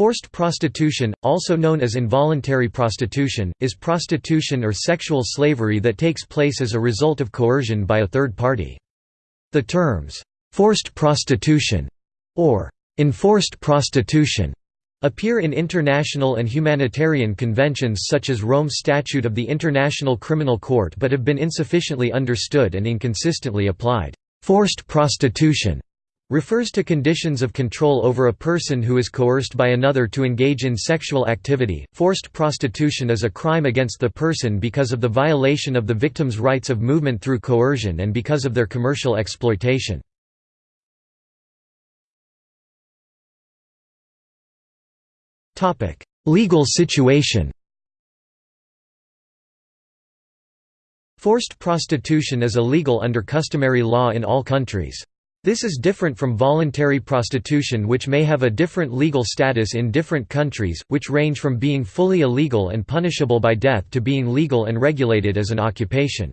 Forced prostitution, also known as involuntary prostitution, is prostitution or sexual slavery that takes place as a result of coercion by a third party. The terms, "'forced prostitution' or "'enforced prostitution' appear in international and humanitarian conventions such as Rome's Statute of the International Criminal Court but have been insufficiently understood and inconsistently applied. Forced prostitution refers to conditions of control over a person who is coerced by another to engage in sexual activity. Forced prostitution is a crime against the person because of the violation of the victim's rights of movement through coercion and because of their commercial exploitation. Topic: Legal situation. Forced prostitution is illegal under customary law in all countries. This is different from voluntary prostitution which may have a different legal status in different countries, which range from being fully illegal and punishable by death to being legal and regulated as an occupation.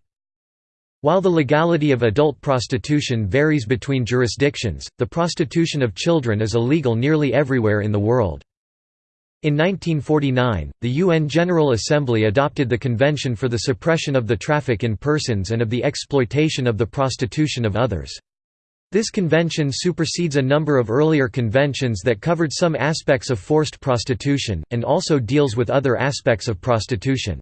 While the legality of adult prostitution varies between jurisdictions, the prostitution of children is illegal nearly everywhere in the world. In 1949, the UN General Assembly adopted the Convention for the Suppression of the Traffic in Persons and of the Exploitation of the Prostitution of Others. This convention supersedes a number of earlier conventions that covered some aspects of forced prostitution, and also deals with other aspects of prostitution.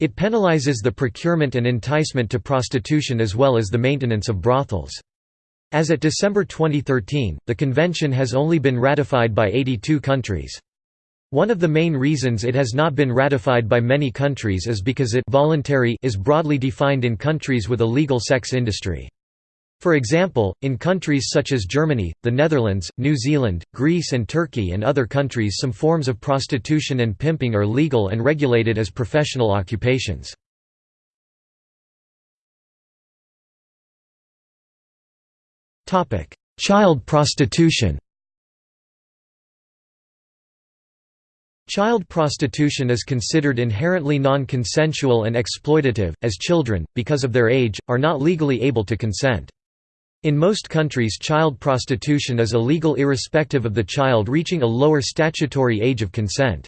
It penalizes the procurement and enticement to prostitution as well as the maintenance of brothels. As at December 2013, the convention has only been ratified by 82 countries. One of the main reasons it has not been ratified by many countries is because it voluntary is broadly defined in countries with a legal sex industry. For example, in countries such as Germany, the Netherlands, New Zealand, Greece and Turkey and other countries some forms of prostitution and pimping are legal and regulated as professional occupations. Child prostitution Child prostitution is considered inherently non-consensual and exploitative, as children, because of their age, are not legally able to consent. In most countries child prostitution is illegal irrespective of the child reaching a lower statutory age of consent.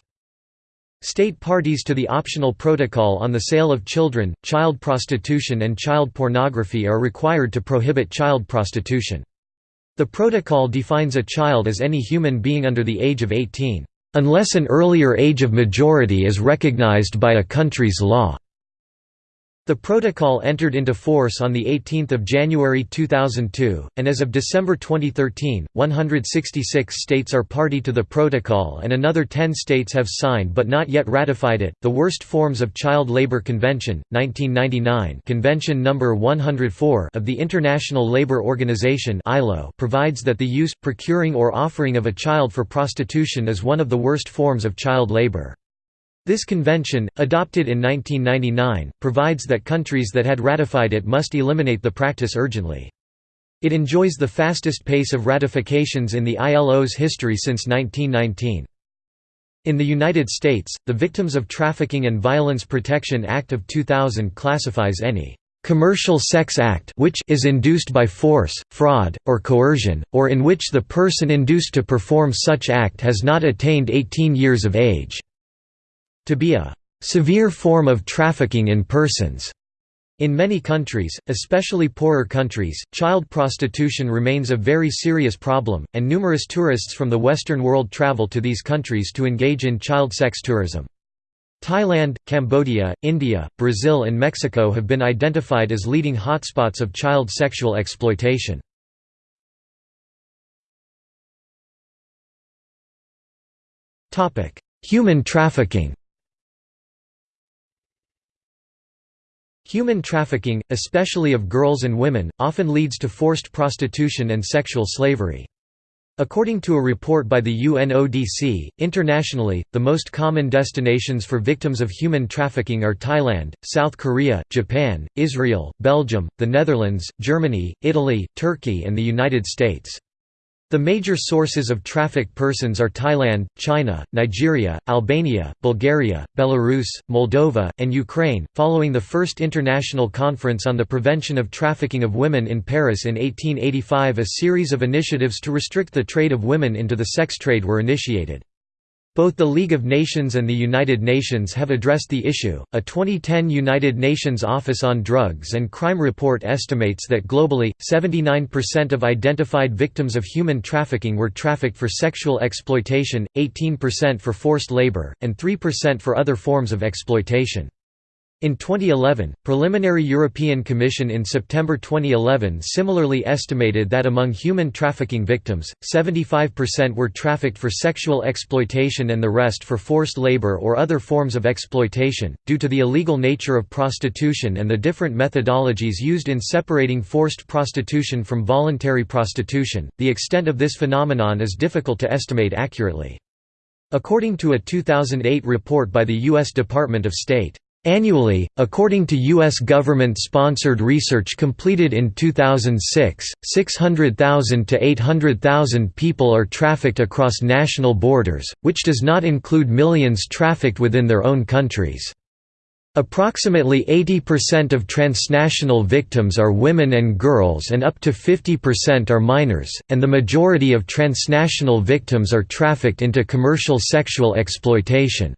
State parties to the optional protocol on the sale of children, child prostitution and child pornography are required to prohibit child prostitution. The protocol defines a child as any human being under the age of 18, "...unless an earlier age of majority is recognized by a country's law." The protocol entered into force on 18 January 2002, and as of December 2013, 166 states are party to the protocol and another 10 states have signed but not yet ratified it. The Worst Forms of Child Labor Convention, 1999 Convention No. 104 of the International Labour Organization provides that the use, procuring or offering of a child for prostitution is one of the worst forms of child labor. This convention, adopted in 1999, provides that countries that had ratified it must eliminate the practice urgently. It enjoys the fastest pace of ratifications in the ILO's history since 1919. In the United States, the Victims of Trafficking and Violence Protection Act of 2000 classifies any commercial sex act which is induced by force, fraud, or coercion, or in which the person induced to perform such act has not attained 18 years of age to be a severe form of trafficking in persons. In many countries, especially poorer countries, child prostitution remains a very serious problem, and numerous tourists from the Western world travel to these countries to engage in child sex tourism. Thailand, Cambodia, India, Brazil and Mexico have been identified as leading hotspots of child sexual exploitation. Human trafficking Human trafficking, especially of girls and women, often leads to forced prostitution and sexual slavery. According to a report by the UNODC, internationally, the most common destinations for victims of human trafficking are Thailand, South Korea, Japan, Israel, Belgium, the Netherlands, Germany, Italy, Turkey and the United States. The major sources of trafficked persons are Thailand, China, Nigeria, Albania, Bulgaria, Belarus, Moldova, and Ukraine. Following the First International Conference on the Prevention of Trafficking of Women in Paris in 1885, a series of initiatives to restrict the trade of women into the sex trade were initiated. Both the League of Nations and the United Nations have addressed the issue. A 2010 United Nations Office on Drugs and Crime report estimates that globally, 79% of identified victims of human trafficking were trafficked for sexual exploitation, 18% for forced labor, and 3% for other forms of exploitation. In 2011, preliminary European Commission in September 2011 similarly estimated that among human trafficking victims, 75% were trafficked for sexual exploitation and the rest for forced labor or other forms of exploitation. Due to the illegal nature of prostitution and the different methodologies used in separating forced prostitution from voluntary prostitution, the extent of this phenomenon is difficult to estimate accurately. According to a 2008 report by the U.S. Department of State, Annually, according to U.S. government-sponsored research completed in 2006, 600,000 to 800,000 people are trafficked across national borders, which does not include millions trafficked within their own countries. Approximately 80% of transnational victims are women and girls and up to 50% are minors, and the majority of transnational victims are trafficked into commercial sexual exploitation.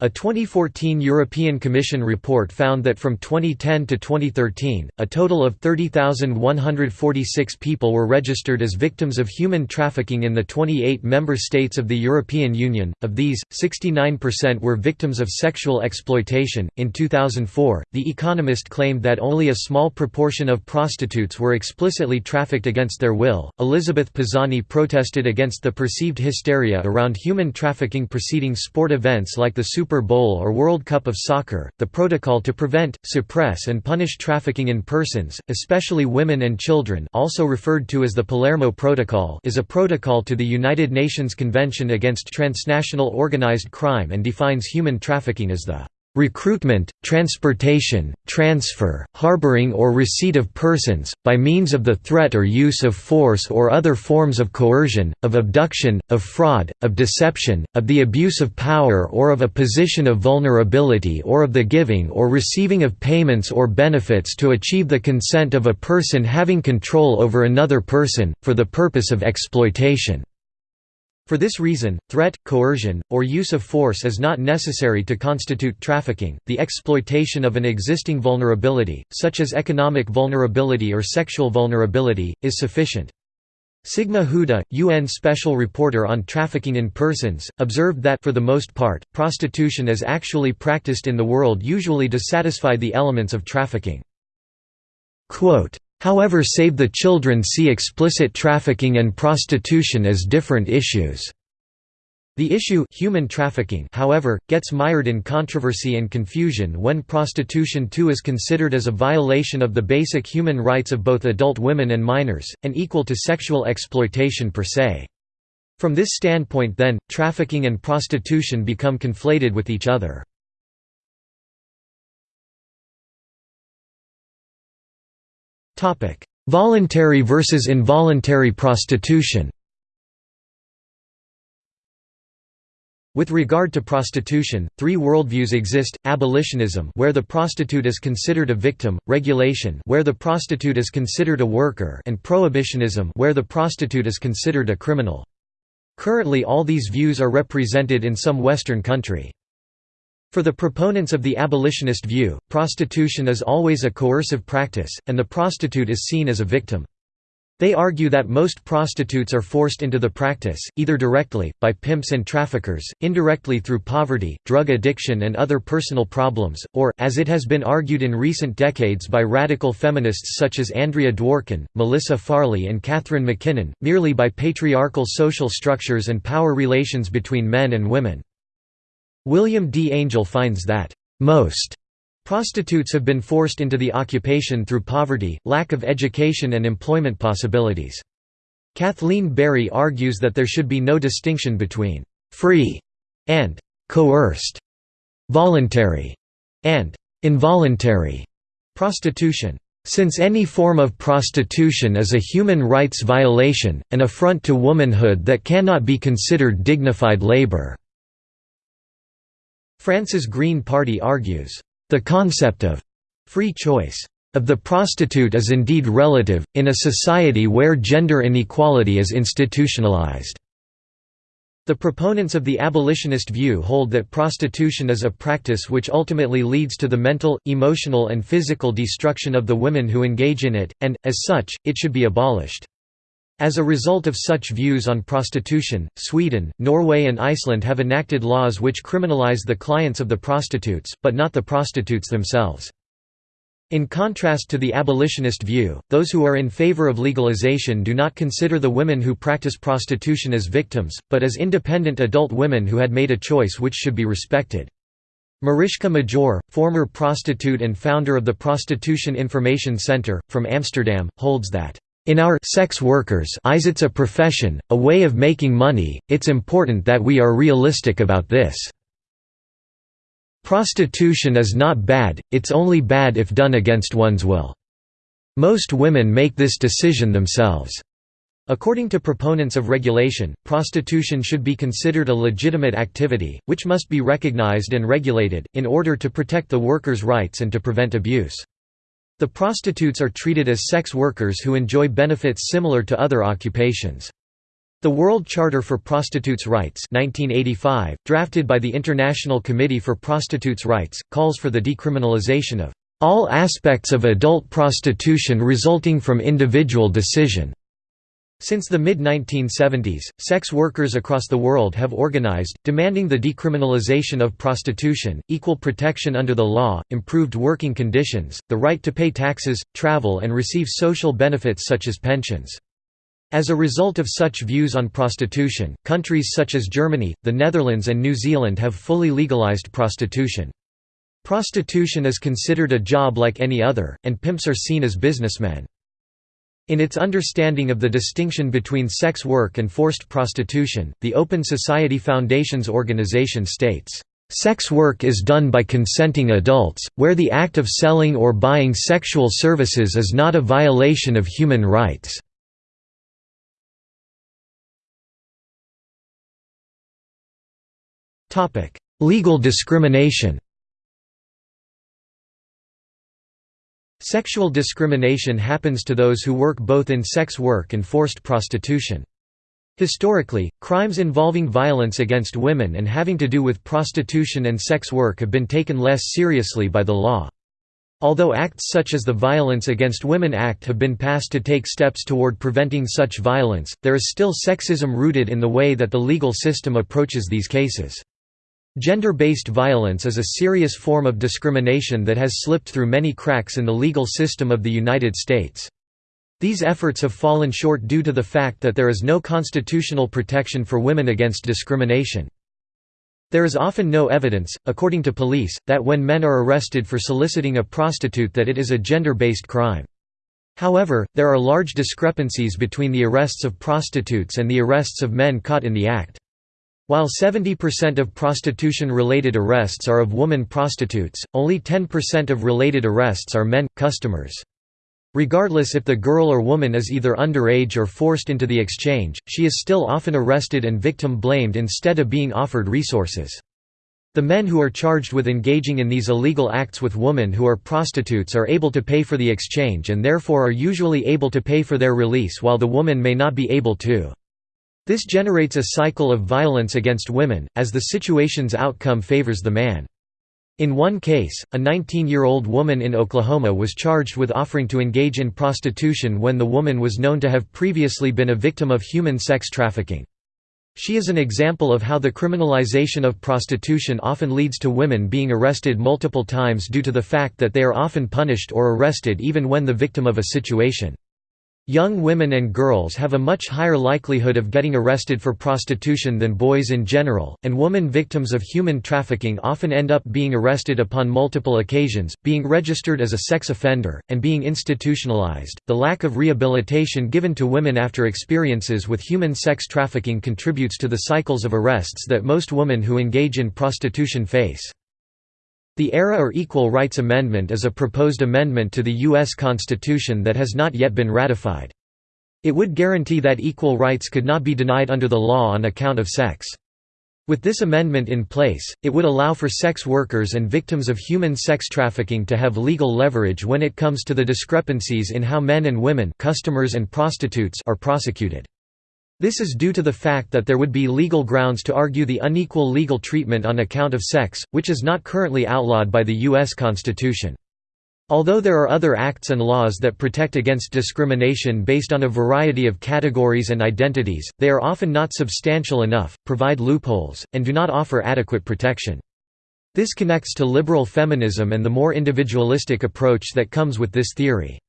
A 2014 European Commission report found that from 2010 to 2013, a total of 30,146 people were registered as victims of human trafficking in the 28 member states of the European Union. Of these, 69% were victims of sexual exploitation. In 2004, The Economist claimed that only a small proportion of prostitutes were explicitly trafficked against their will. Elizabeth Pisani protested against the perceived hysteria around human trafficking preceding sport events like the Super Super Bowl or World Cup of Soccer, the protocol to prevent, suppress and punish trafficking in persons, especially women and children also referred to as the Palermo Protocol is a protocol to the United Nations Convention Against Transnational Organized Crime and defines human trafficking as the recruitment, transportation, transfer, harboring or receipt of persons, by means of the threat or use of force or other forms of coercion, of abduction, of fraud, of deception, of the abuse of power or of a position of vulnerability or of the giving or receiving of payments or benefits to achieve the consent of a person having control over another person, for the purpose of exploitation. For this reason, threat, coercion, or use of force is not necessary to constitute trafficking. The exploitation of an existing vulnerability, such as economic vulnerability or sexual vulnerability, is sufficient. Sigma Huda, UN Special Reporter on Trafficking in Persons, observed that for the most part, prostitution is actually practiced in the world usually to satisfy the elements of trafficking. Quote, However Save the Children see explicit trafficking and prostitution as different issues. The issue human trafficking, however, gets mired in controversy and confusion when prostitution too is considered as a violation of the basic human rights of both adult women and minors, and equal to sexual exploitation per se. From this standpoint then, trafficking and prostitution become conflated with each other. Topic: Voluntary versus involuntary prostitution. With regard to prostitution, three worldviews exist: abolitionism, where the prostitute is considered a victim; regulation, where the prostitute is considered a worker; and prohibitionism, where the prostitute is considered a criminal. Currently all these views are represented in some Western country. For the proponents of the abolitionist view, prostitution is always a coercive practice, and the prostitute is seen as a victim. They argue that most prostitutes are forced into the practice, either directly, by pimps and traffickers, indirectly through poverty, drug addiction and other personal problems, or, as it has been argued in recent decades by radical feminists such as Andrea Dworkin, Melissa Farley and Catharine MacKinnon, merely by patriarchal social structures and power relations between men and women. William D. Angel finds that, "...most." Prostitutes have been forced into the occupation through poverty, lack of education and employment possibilities. Kathleen Barry argues that there should be no distinction between «free» and «coerced», «voluntary» and «involuntary» prostitution. Since any form of prostitution is a human rights violation, an affront to womanhood that cannot be considered dignified labor. France's Green Party argues, "...the concept of free choice of the prostitute is indeed relative, in a society where gender inequality is institutionalized." The proponents of the abolitionist view hold that prostitution is a practice which ultimately leads to the mental, emotional and physical destruction of the women who engage in it, and, as such, it should be abolished. As a result of such views on prostitution, Sweden, Norway and Iceland have enacted laws which criminalize the clients of the prostitutes, but not the prostitutes themselves. In contrast to the abolitionist view, those who are in favor of legalization do not consider the women who practice prostitution as victims, but as independent adult women who had made a choice which should be respected. Mariska Majoor, former prostitute and founder of the Prostitution Information Center, from Amsterdam, holds that, "...in our sex workers eyes it's a profession, a way of making money, it's important that we are realistic about this." Prostitution is not bad, it's only bad if done against one's will. Most women make this decision themselves. According to proponents of regulation, prostitution should be considered a legitimate activity, which must be recognized and regulated, in order to protect the workers' rights and to prevent abuse. The prostitutes are treated as sex workers who enjoy benefits similar to other occupations. The World Charter for Prostitutes' Rights 1985, drafted by the International Committee for Prostitutes' Rights, calls for the decriminalization of all aspects of adult prostitution resulting from individual decision. Since the mid-1970s, sex workers across the world have organized, demanding the decriminalization of prostitution, equal protection under the law, improved working conditions, the right to pay taxes, travel and receive social benefits such as pensions. As a result of such views on prostitution, countries such as Germany, the Netherlands and New Zealand have fully legalized prostitution. Prostitution is considered a job like any other, and pimps are seen as businessmen. In its understanding of the distinction between sex work and forced prostitution, the Open Society Foundation's organization states, "...sex work is done by consenting adults, where the act of selling or buying sexual services is not a violation of human rights." Legal discrimination Sexual discrimination happens to those who work both in sex work and forced prostitution. Historically, crimes involving violence against women and having to do with prostitution and sex work have been taken less seriously by the law. Although acts such as the Violence Against Women Act have been passed to take steps toward preventing such violence, there is still sexism rooted in the way that the legal system approaches these cases. Gender-based violence is a serious form of discrimination that has slipped through many cracks in the legal system of the United States. These efforts have fallen short due to the fact that there is no constitutional protection for women against discrimination. There is often no evidence, according to police, that when men are arrested for soliciting a prostitute that it is a gender-based crime. However, there are large discrepancies between the arrests of prostitutes and the arrests of men caught in the act. While 70% of prostitution-related arrests are of woman prostitutes, only 10% of related arrests are men, customers. Regardless if the girl or woman is either underage or forced into the exchange, she is still often arrested and victim blamed instead of being offered resources. The men who are charged with engaging in these illegal acts with women who are prostitutes are able to pay for the exchange and therefore are usually able to pay for their release while the woman may not be able to. This generates a cycle of violence against women, as the situation's outcome favors the man. In one case, a 19-year-old woman in Oklahoma was charged with offering to engage in prostitution when the woman was known to have previously been a victim of human sex trafficking. She is an example of how the criminalization of prostitution often leads to women being arrested multiple times due to the fact that they are often punished or arrested even when the victim of a situation. Young women and girls have a much higher likelihood of getting arrested for prostitution than boys in general, and woman victims of human trafficking often end up being arrested upon multiple occasions, being registered as a sex offender, and being institutionalized. The lack of rehabilitation given to women after experiences with human sex trafficking contributes to the cycles of arrests that most women who engage in prostitution face. The ERA or Equal Rights Amendment is a proposed amendment to the U.S. Constitution that has not yet been ratified. It would guarantee that equal rights could not be denied under the law on account of sex. With this amendment in place, it would allow for sex workers and victims of human sex trafficking to have legal leverage when it comes to the discrepancies in how men and women customers and prostitutes are prosecuted. This is due to the fact that there would be legal grounds to argue the unequal legal treatment on account of sex, which is not currently outlawed by the U.S. Constitution. Although there are other acts and laws that protect against discrimination based on a variety of categories and identities, they are often not substantial enough, provide loopholes, and do not offer adequate protection. This connects to liberal feminism and the more individualistic approach that comes with this theory.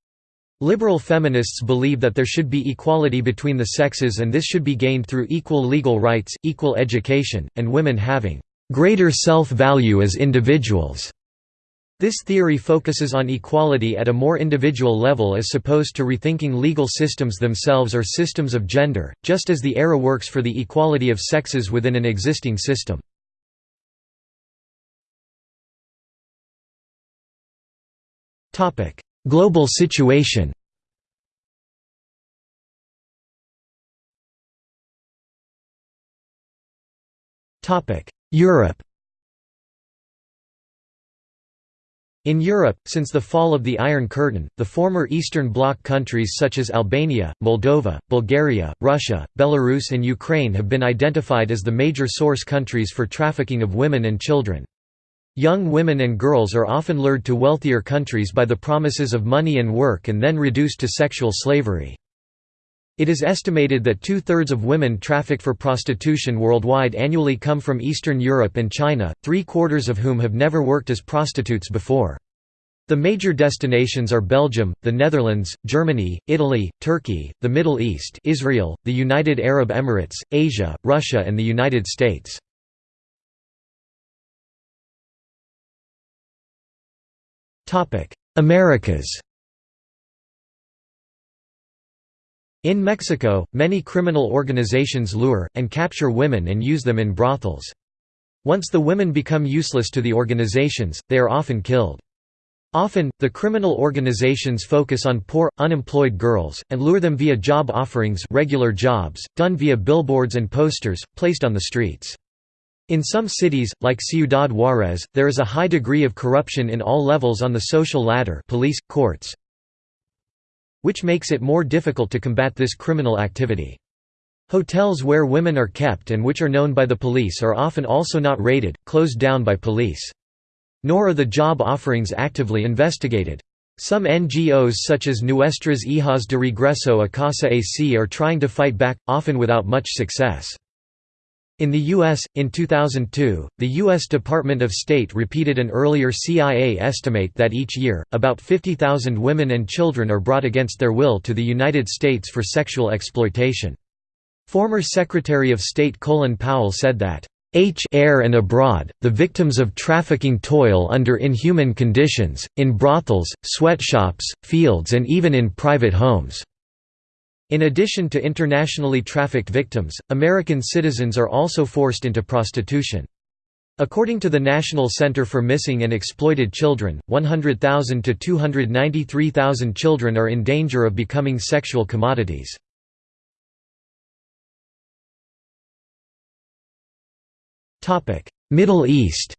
Liberal feminists believe that there should be equality between the sexes and this should be gained through equal legal rights, equal education, and women having greater self-value as individuals. This theory focuses on equality at a more individual level as opposed to rethinking legal systems themselves or systems of gender, just as the era works for the equality of sexes within an existing system. Global situation Europe In Europe, since the fall of the Iron Curtain, the former Eastern Bloc countries such as Albania, Moldova, Bulgaria, Russia, Belarus and Ukraine have been identified as the major source countries for trafficking of women and children. Young women and girls are often lured to wealthier countries by the promises of money and work and then reduced to sexual slavery. It is estimated that two-thirds of women trafficked for prostitution worldwide annually come from Eastern Europe and China, three-quarters of whom have never worked as prostitutes before. The major destinations are Belgium, the Netherlands, Germany, Italy, Turkey, the Middle East Israel, the United Arab Emirates, Asia, Russia and the United States. Americas In Mexico, many criminal organizations lure, and capture women and use them in brothels. Once the women become useless to the organizations, they are often killed. Often, the criminal organizations focus on poor, unemployed girls, and lure them via job offerings regular jobs, done via billboards and posters, placed on the streets. In some cities, like Ciudad Juarez, there is a high degree of corruption in all levels on the social ladder police, courts, which makes it more difficult to combat this criminal activity. Hotels where women are kept and which are known by the police are often also not raided, closed down by police. Nor are the job offerings actively investigated. Some NGOs such as Nuestras Hijas de Regreso a Casa AC are trying to fight back, often without much success. In the U.S., in 2002, the U.S. Department of State repeated an earlier CIA estimate that each year, about 50,000 women and children are brought against their will to the United States for sexual exploitation. Former Secretary of State Colin Powell said that, H air and abroad, the victims of trafficking toil under inhuman conditions, in brothels, sweatshops, fields and even in private homes. In addition to internationally trafficked victims, American citizens are also forced into prostitution. According to the National Center for Missing and Exploited Children, 100,000 to 293,000 children are in danger of becoming sexual commodities. Middle East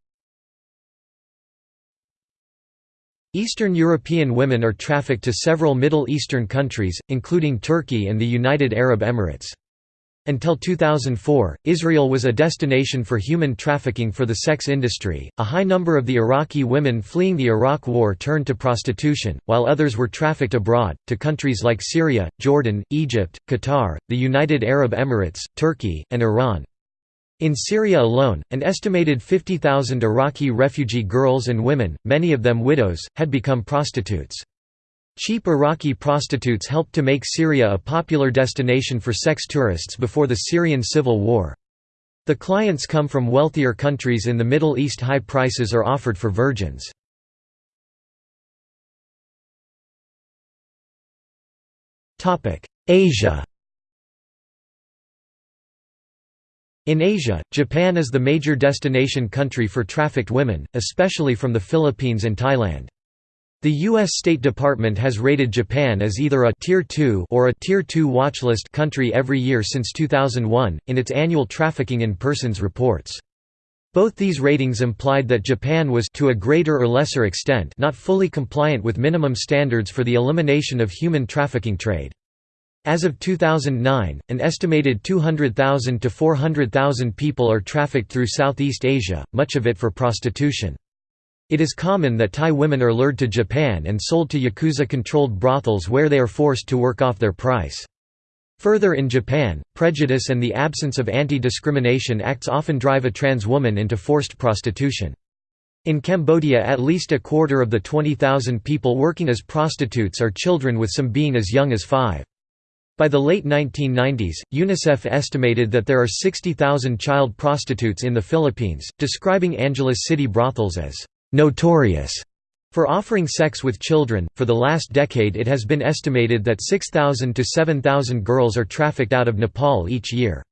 Eastern European women are trafficked to several Middle Eastern countries, including Turkey and the United Arab Emirates. Until 2004, Israel was a destination for human trafficking for the sex industry. A high number of the Iraqi women fleeing the Iraq War turned to prostitution, while others were trafficked abroad, to countries like Syria, Jordan, Egypt, Qatar, the United Arab Emirates, Turkey, and Iran. In Syria alone, an estimated 50,000 Iraqi refugee girls and women, many of them widows, had become prostitutes. Cheap Iraqi prostitutes helped to make Syria a popular destination for sex tourists before the Syrian civil war. The clients come from wealthier countries in the Middle East high prices are offered for virgins. Asia In Asia, Japan is the major destination country for trafficked women, especially from the Philippines and Thailand. The U.S. State Department has rated Japan as either a Tier 2 or a Tier 2 watchlist country every year since 2001, in its annual Trafficking in Persons reports. Both these ratings implied that Japan was to a greater or lesser extent not fully compliant with minimum standards for the elimination of human trafficking trade. As of 2009, an estimated 200,000 to 400,000 people are trafficked through Southeast Asia, much of it for prostitution. It is common that Thai women are lured to Japan and sold to Yakuza-controlled brothels where they are forced to work off their price. Further in Japan, prejudice and the absence of anti-discrimination acts often drive a trans woman into forced prostitution. In Cambodia at least a quarter of the 20,000 people working as prostitutes are children with some being as young as five. By the late 1990s, UNICEF estimated that there are 60,000 child prostitutes in the Philippines, describing Angeles city brothels as notorious for offering sex with children. For the last decade, it has been estimated that 6,000 to 7,000 girls are trafficked out of Nepal each year.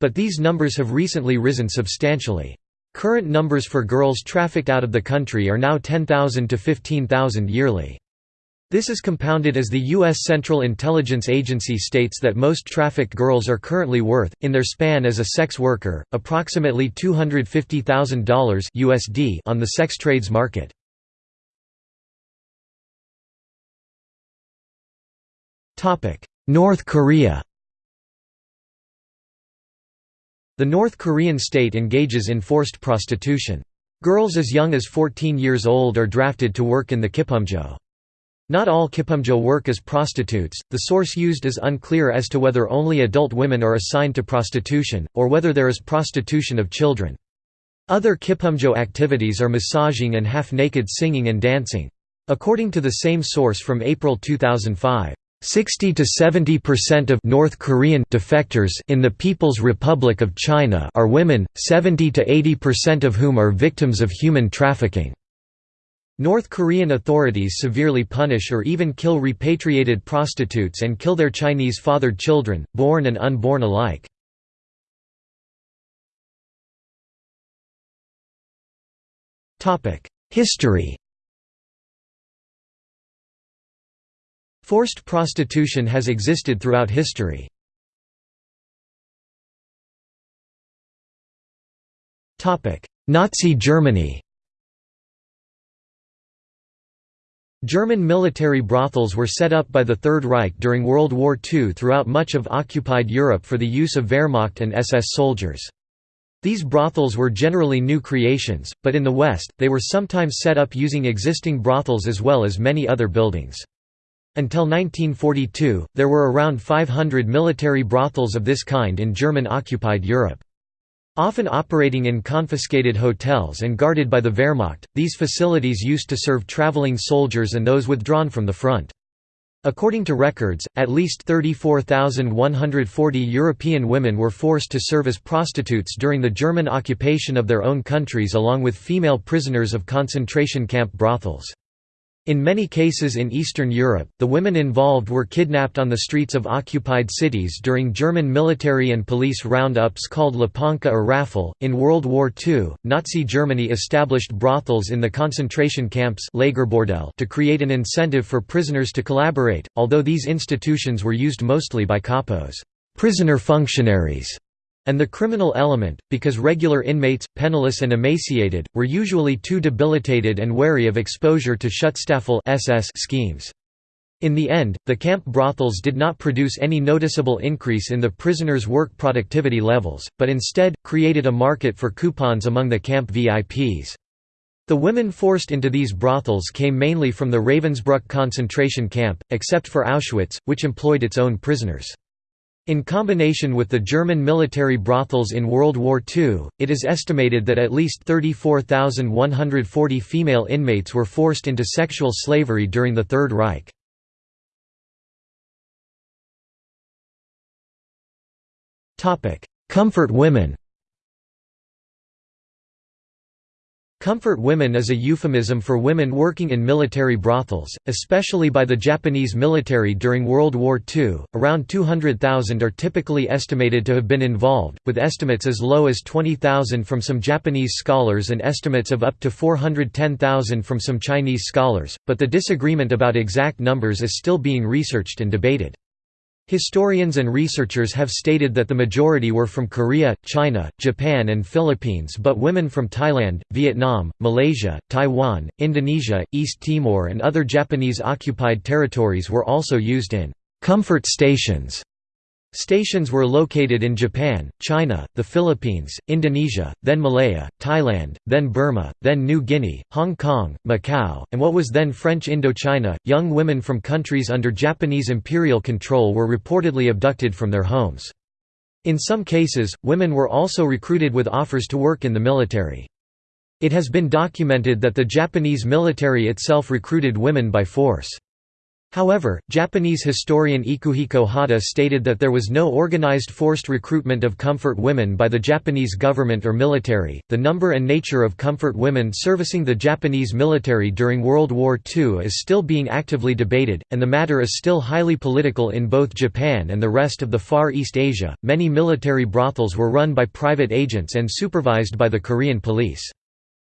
But these numbers have recently risen substantially. Current numbers for girls trafficked out of the country are now 10,000 to 15,000 yearly. This is compounded as the U.S. Central Intelligence Agency states that most trafficked girls are currently worth, in their span as a sex worker, approximately $250,000 USD on the sex trades market. North Korea The North Korean state engages in forced prostitution. Girls as young as 14 years old are drafted to work in the Kippumjo. Not all Kippumjo work as prostitutes, the source used is unclear as to whether only adult women are assigned to prostitution, or whether there is prostitution of children. Other Kippumjo activities are massaging and half-naked singing and dancing. According to the same source from April 2005, 60 to 70% of North Korean defectors in the People's Republic of China are women, 70 to 80% of whom are victims of human trafficking. North Korean authorities severely punish or even kill repatriated prostitutes and kill their Chinese fathered children, born and unborn alike. History Forced prostitution has existed throughout history. Nazi Germany German military brothels were set up by the Third Reich during World War II throughout much of occupied Europe for the use of Wehrmacht and SS soldiers. These brothels were generally new creations, but in the West, they were sometimes set up using existing brothels as well as many other buildings. Until 1942, there were around 500 military brothels of this kind in German-occupied Europe. Often operating in confiscated hotels and guarded by the Wehrmacht, these facilities used to serve traveling soldiers and those withdrawn from the front. According to records, at least 34,140 European women were forced to serve as prostitutes during the German occupation of their own countries along with female prisoners of concentration camp brothels. In many cases in Eastern Europe, the women involved were kidnapped on the streets of occupied cities during German military and police roundups called Lepanka or Raffle. In World War II, Nazi Germany established brothels in the concentration camps to create an incentive for prisoners to collaborate, although these institutions were used mostly by kapos prisoner functionaries and the criminal element, because regular inmates, penniless and emaciated, were usually too debilitated and wary of exposure to Schutzstaffel SS schemes. In the end, the camp brothels did not produce any noticeable increase in the prisoners' work productivity levels, but instead, created a market for coupons among the camp VIPs. The women forced into these brothels came mainly from the Ravensbrück concentration camp, except for Auschwitz, which employed its own prisoners. In combination with the German military brothels in World War II, it is estimated that at least 34,140 female inmates were forced into sexual slavery during the Third Reich. Comfort women Comfort women is a euphemism for women working in military brothels, especially by the Japanese military during World War II. Around 200,000 are typically estimated to have been involved, with estimates as low as 20,000 from some Japanese scholars and estimates of up to 410,000 from some Chinese scholars, but the disagreement about exact numbers is still being researched and debated. Historians and researchers have stated that the majority were from Korea, China, Japan and Philippines but women from Thailand, Vietnam, Malaysia, Taiwan, Indonesia, East Timor and other Japanese-occupied territories were also used in comfort stations Stations were located in Japan, China, the Philippines, Indonesia, then Malaya, Thailand, then Burma, then New Guinea, Hong Kong, Macau, and what was then French Indochina. Young women from countries under Japanese imperial control were reportedly abducted from their homes. In some cases, women were also recruited with offers to work in the military. It has been documented that the Japanese military itself recruited women by force. However, Japanese historian Ikuhiko Hata stated that there was no organized forced recruitment of comfort women by the Japanese government or military. The number and nature of comfort women servicing the Japanese military during World War II is still being actively debated, and the matter is still highly political in both Japan and the rest of the Far East Asia. Many military brothels were run by private agents and supervised by the Korean police.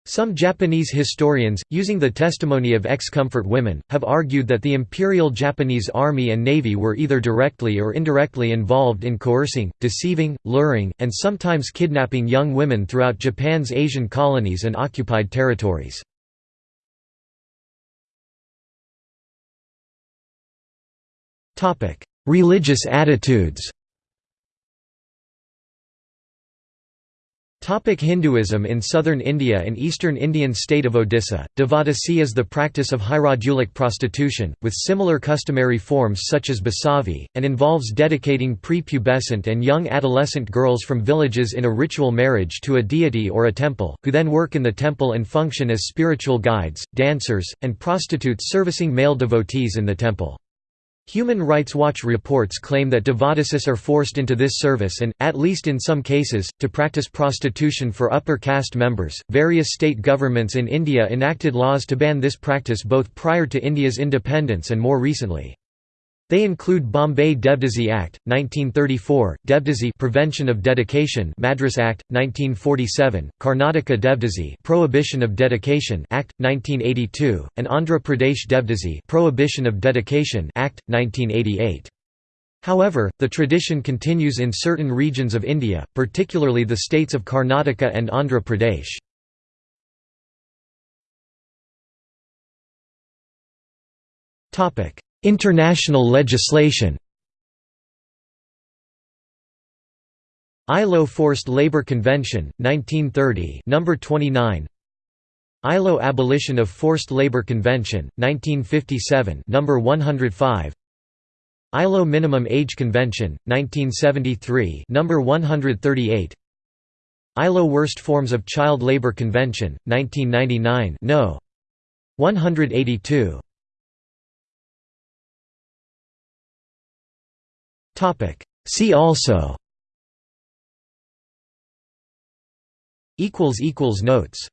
Some Japanese historians, using the testimony of ex-comfort women, have argued that the Imperial Japanese Army and Navy were either directly or indirectly involved in coercing, deceiving, luring, and sometimes kidnapping young women throughout Japan's Asian colonies and occupied territories. Religious attitudes Hinduism In southern India and eastern Indian state of Odisha, Devadasi is the practice of hierodulic prostitution, with similar customary forms such as basavi, and involves dedicating prepubescent and young adolescent girls from villages in a ritual marriage to a deity or a temple, who then work in the temple and function as spiritual guides, dancers, and prostitutes servicing male devotees in the temple. Human Rights Watch reports claim that devadasis are forced into this service and, at least in some cases, to practice prostitution for upper caste members. Various state governments in India enacted laws to ban this practice both prior to India's independence and more recently. They include Bombay Devdasi Act, 1934, Devdasi Prevention of Dedication Madras Act, 1947, Karnataka Devdasi Prohibition of Dedication Act, 1982, and Andhra Pradesh Devdasi Prohibition of Dedication Act, 1988. However, the tradition continues in certain regions of India, particularly the states of Karnataka and Andhra Pradesh. Topic International legislation. ILO Forced Labor Convention, 1930 number 29 ILO Abolition of Forced Labor Convention, 1957 number 105 ILO Minimum Age Convention, 1973 number 138 ILO Worst Forms of Child Labor Convention, 1999 no. 182 Topic. See also. Equals equals notes.